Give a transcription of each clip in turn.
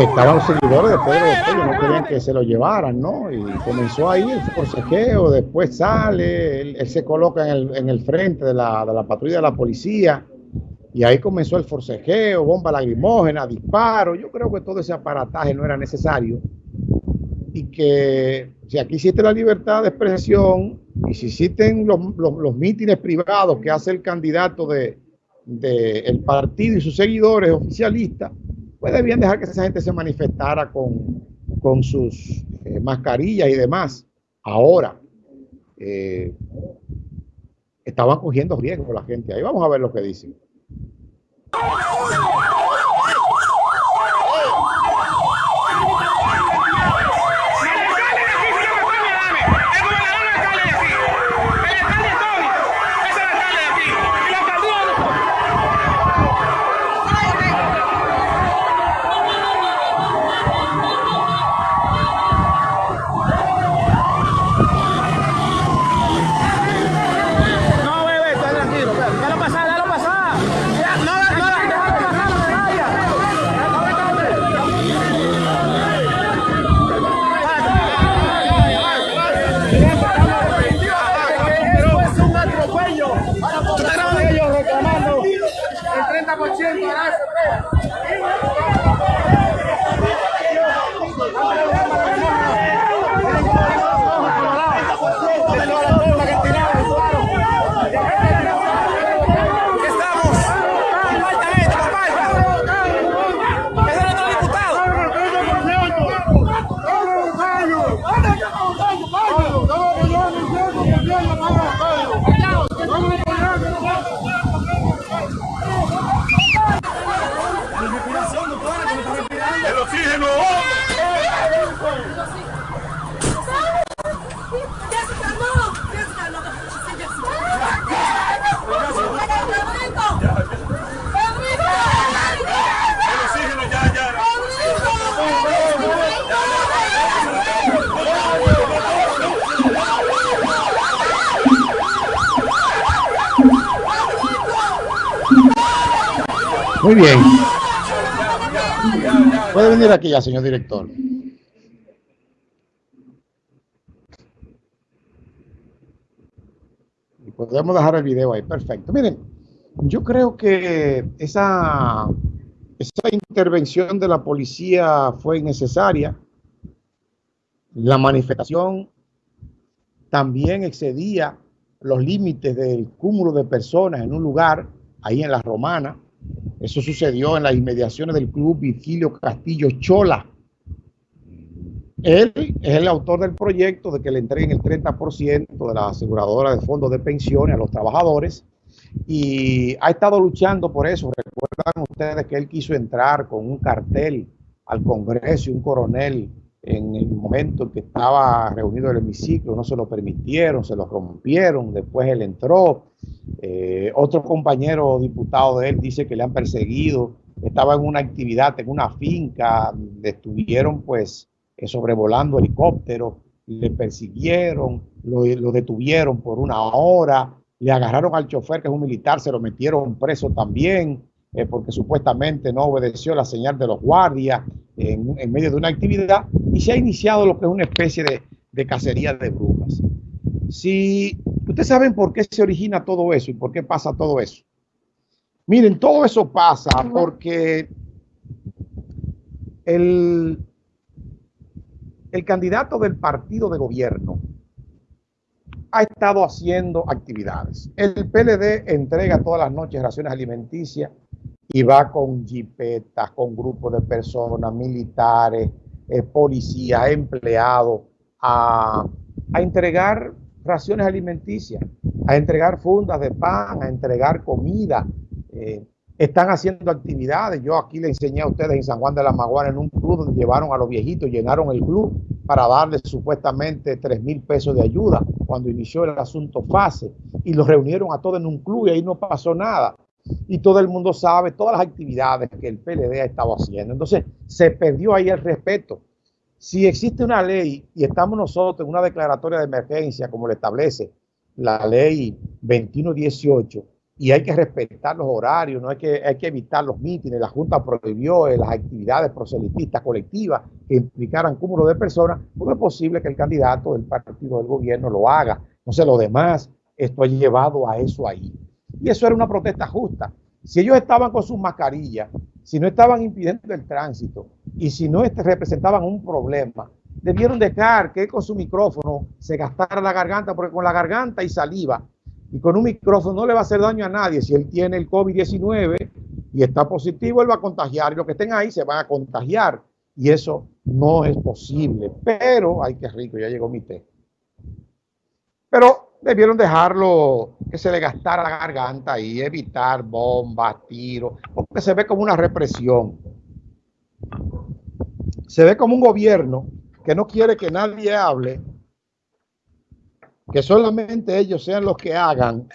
estaban los seguidores de Pedro Botello, no querían que se lo llevaran, ¿no? Y comenzó ahí el forcejeo, después sale, él, se coloca en el, en el frente de la, de la, patrulla de la policía, y ahí comenzó el forcejeo, bomba lagrimógena, disparo. Yo creo que todo ese aparataje no era necesario y que si aquí existe la libertad de expresión y si existen los, los, mítines privados que hace el candidato de, el partido y sus seguidores oficialistas, pues debían dejar que esa gente se manifestara con, con sus eh, mascarillas y demás. Ahora, eh, estaban cogiendo riesgo la gente. Ahí vamos a ver lo que dicen. Muy bien. Puede venir aquí ya, señor director. Podemos dejar el video ahí. Perfecto. Miren, yo creo que esa, esa intervención de la policía fue innecesaria. La manifestación también excedía los límites del cúmulo de personas en un lugar, ahí en la Romana. Eso sucedió en las inmediaciones del club Virgilio Castillo Chola. Él es el autor del proyecto de que le entreguen el 30% de la aseguradora de fondos de pensiones a los trabajadores y ha estado luchando por eso. Recuerdan ustedes que él quiso entrar con un cartel al Congreso y un coronel en el momento en que estaba reunido el hemiciclo, no se lo permitieron, se lo rompieron, después él entró. Eh, otro compañero diputado de él dice que le han perseguido, estaba en una actividad, en una finca, estuvieron pues eh, sobrevolando helicópteros, le persiguieron, lo, detuvieron por una hora, le agarraron al chofer que es un militar, se lo metieron preso también. Eh, porque supuestamente no obedeció la señal de los guardias en, medio de una actividad y se ha iniciado lo que es una especie de, de cacería de brujas. Si ustedes saben por qué se origina todo eso y por qué pasa todo eso. Miren, todo eso pasa porque el, el candidato del partido de gobierno ha estado haciendo actividades. El PLD entrega todas las noches raciones alimenticias y va con jipetas, con grupos de personas, militares, eh, policías, empleados, a, entregar raciones alimenticias, a entregar fundas de pan, a entregar comida. Eh, están haciendo actividades. Yo aquí le enseñé a ustedes en San Juan de la Maguana en un club donde llevaron a los viejitos, llenaron el club para darles supuestamente 3 mil pesos de ayuda cuando inició el asunto fase y los reunieron a todos en un club y ahí no pasó nada y todo el mundo sabe todas las actividades que el PLD ha estado haciendo. Entonces, se perdió ahí el respeto. Si existe una ley y estamos nosotros en una declaratoria de emergencia, como lo establece la ley 2118, y hay que respetar los horarios, no hay que, hay que evitar los mítines. La Junta prohibió eh, las actividades proselitistas colectivas que implicaran cúmulo de personas. ¿Cómo es posible que el candidato del partido del gobierno lo haga? No sé, lo demás, esto ha llevado a eso ahí. Y eso era una protesta justa. Si ellos estaban con sus mascarillas, si no estaban impidiendo el tránsito y si no representaban un problema, debieron dejar que con su micrófono se gastara la garganta, porque con la garganta y saliva y con un micrófono no le va a hacer daño a nadie. Si él tiene el COVID-19 y está positivo, él va a contagiar y los que estén ahí se van a contagiar. Y eso no es posible. Pero, ay, qué rico, ya llegó mi té. Pero debieron dejarlo que se le gastara la garganta y evitar bombas, tiros, porque se ve como una represión. Se ve como un gobierno que no quiere que nadie hable que solamente ellos sean los que hagan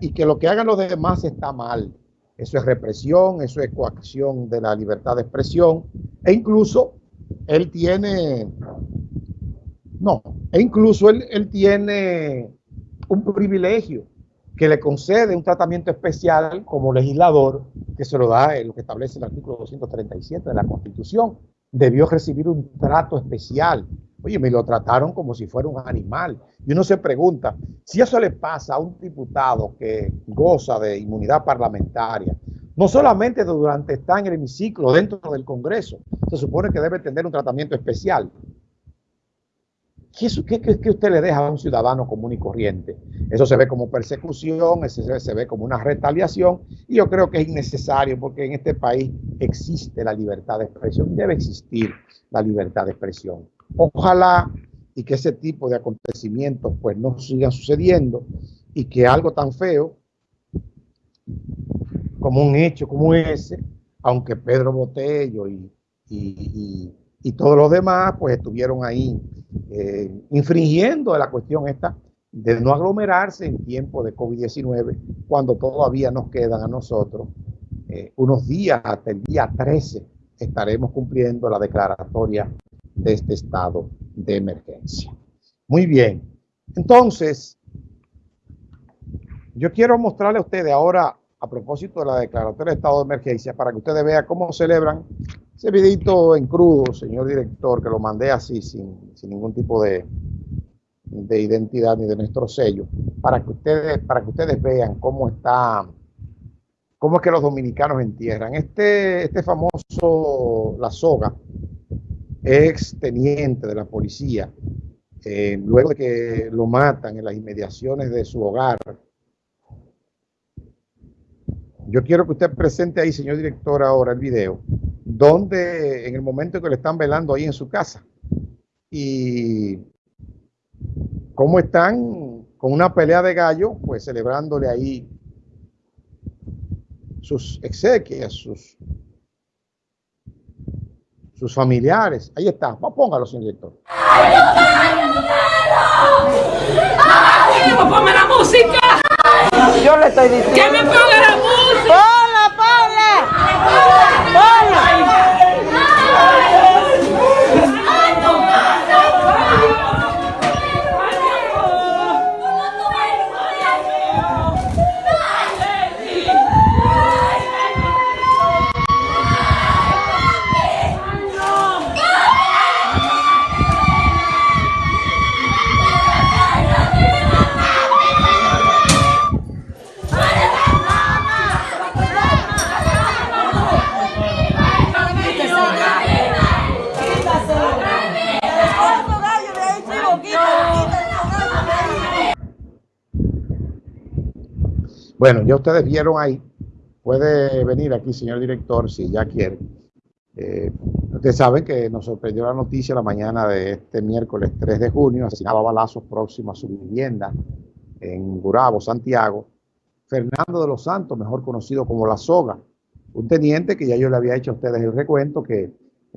y que lo que hagan los demás está mal. Eso es represión, eso es coacción de la libertad de expresión e incluso él tiene, no, e incluso él, él tiene un privilegio que le concede un tratamiento especial como legislador que se lo da en lo que establece el artículo 237 de la Constitución. Debió recibir un trato especial Oye, me lo trataron como si fuera un animal. Y uno se pregunta, si eso le pasa a un diputado que goza de inmunidad parlamentaria, no solamente durante estar en el hemiciclo dentro del Congreso, se supone que debe tener un tratamiento especial. ¿Qué, qué, usted le deja a un ciudadano común y corriente? Eso se ve como persecución, eso se ve como una retaliación y yo creo que es innecesario porque en este país existe la libertad de expresión, debe existir la libertad de expresión. Ojalá y que ese tipo de acontecimientos pues no sigan sucediendo y que algo tan feo como un hecho como ese, aunque Pedro Botello y, todos los demás pues estuvieron ahí eh, infringiendo la cuestión esta de no aglomerarse en tiempo de COVID-19 cuando todavía nos quedan a nosotros eh, unos días hasta el día 13 estaremos cumpliendo la declaratoria de este estado de emergencia. Muy bien. Entonces, yo quiero mostrarle a ustedes ahora, a propósito de la declaratoria de estado de emergencia, para que ustedes vean cómo celebran ese videito en crudo, señor director, que lo mandé así, sin, ningún tipo de, de identidad ni de nuestro sello, para que ustedes, para que ustedes vean cómo está, cómo es que los dominicanos entierran. Este, este famoso, la soga, ex teniente de la policía, eh, luego de que lo matan en las inmediaciones de su hogar. Yo quiero que usted presente ahí, señor director, ahora el video, donde en el momento que le están velando ahí en su casa y cómo están con una pelea de gallo, pues celebrándole ahí sus exequias, sus sus familiares. Ahí está. Póngalo, señor director. ¡Ponme la música! Yo le estoy diciendo. ¡Que me ponga la música! ¡Ponla, ponla! ¡Ponla! Bueno, ya ustedes vieron ahí. Puede venir aquí, señor director, si ya quiere. Eh, ustedes saben que nos sorprendió la noticia la mañana de este miércoles 3 de junio, asesinado a balazos próximo a su vivienda en Gurabo, Santiago, Fernando de los Santos, mejor conocido como La Soga, un teniente que ya yo le había hecho a ustedes el recuento, que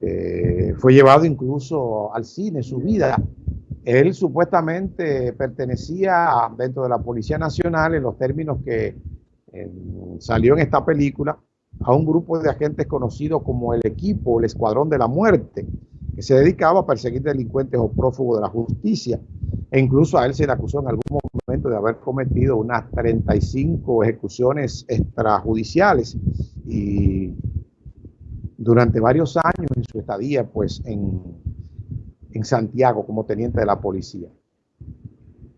eh, fue llevado incluso al cine, su vida él supuestamente pertenecía dentro de la Policía Nacional, en los términos que salió en esta película, a un grupo de agentes conocidos como el equipo, el Escuadrón de la Muerte, que se dedicaba a perseguir delincuentes o prófugos de la justicia. E incluso a él se le acusó en algún argumento de haber cometido unas 35 ejecuciones extrajudiciales y durante varios años en su estadía pues en, en Santiago como teniente de la policía.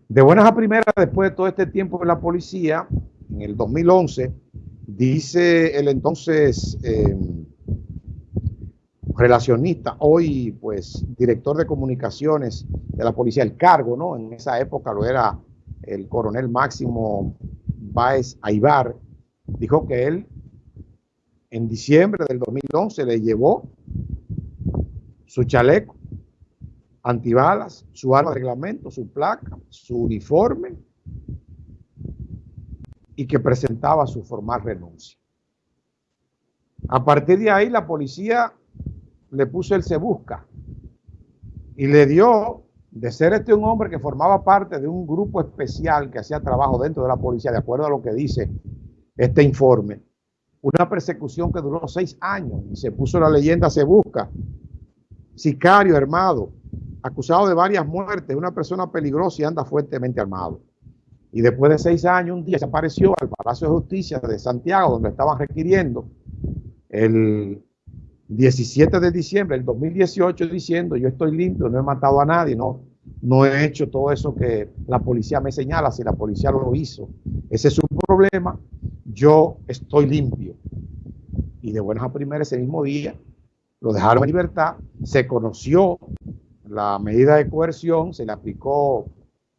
De buenas a primeras, después de todo este tiempo en la policía, en el 2011, dice el entonces eh, relacionista, hoy pues director de comunicaciones de la policía, el cargo, ¿no? En esa época lo era el coronel Máximo Báez Aibar, dijo que él en diciembre del 2011 le llevó su chaleco antibalas, su arma de reglamento, su placa, su uniforme y que presentaba su formal renuncia. A partir de ahí la policía le puso el se busca y le dio de ser este un hombre que formaba parte de un grupo especial que hacía trabajo dentro de la policía, de acuerdo a lo que dice este informe, una persecución que duró seis años y se puso la leyenda se busca, sicario armado, acusado de varias muertes, una persona peligrosa y anda fuertemente armado. Y después de seis años, un día se apareció al Palacio de Justicia de Santiago, donde estaban requiriendo el 17 de diciembre del 2018 diciendo yo estoy limpio, no he matado a nadie, no, no he hecho todo eso que la policía me señala, si la policía lo hizo, ese es su problema, yo estoy limpio. Y de buenas a primeras ese mismo día lo dejaron en libertad, se conoció la medida de coerción, se le aplicó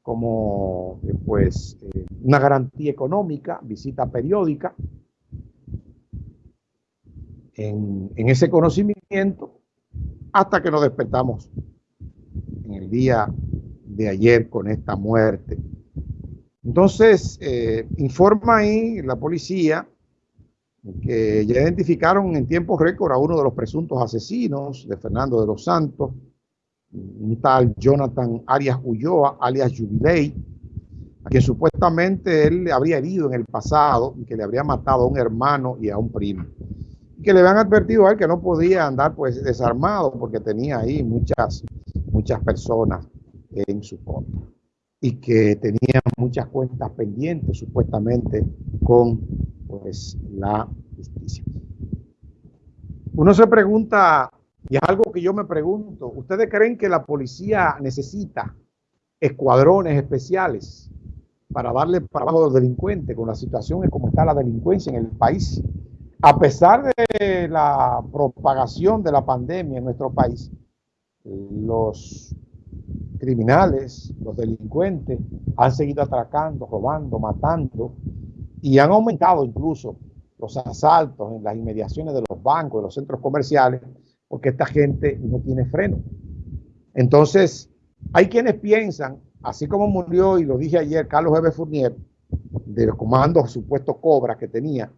como pues eh, una garantía económica, visita periódica, en, ese conocimiento hasta que nos despertamos en el día de ayer con esta muerte. Entonces, eh, informa ahí la policía que ya identificaron en tiempo récord a uno de los presuntos asesinos de Fernando de los Santos, un tal Jonathan Arias Ulloa, alias Jubilei, a quien supuestamente él le habría herido en el pasado y que le habría matado a un hermano y a un primo que le habían advertido a él que no podía andar pues desarmado porque tenía ahí muchas, muchas personas en su contra y que tenía muchas cuentas pendientes supuestamente con pues la justicia. Uno se pregunta, y es algo que yo me pregunto, ¿ustedes creen que la policía necesita escuadrones especiales para darle para abajo a los delincuentes con la situación en cómo está la delincuencia en el país? A pesar de la propagación de la pandemia en nuestro país, los criminales, los delincuentes han seguido atracando, robando, matando y han aumentado incluso los asaltos en las inmediaciones de los bancos, de los centros comerciales, porque esta gente no tiene freno. Entonces, hay quienes piensan, así como murió, y lo dije ayer, Carlos Eve Fournier, de los comandos supuestos Cobra que tenía,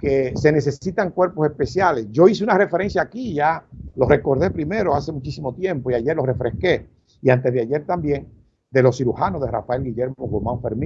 que se necesitan cuerpos especiales. Yo hice una referencia aquí, ya lo recordé primero hace muchísimo tiempo y ayer lo refresqué. Y antes de ayer también, de los cirujanos de Rafael Guillermo Guzmán Fermín,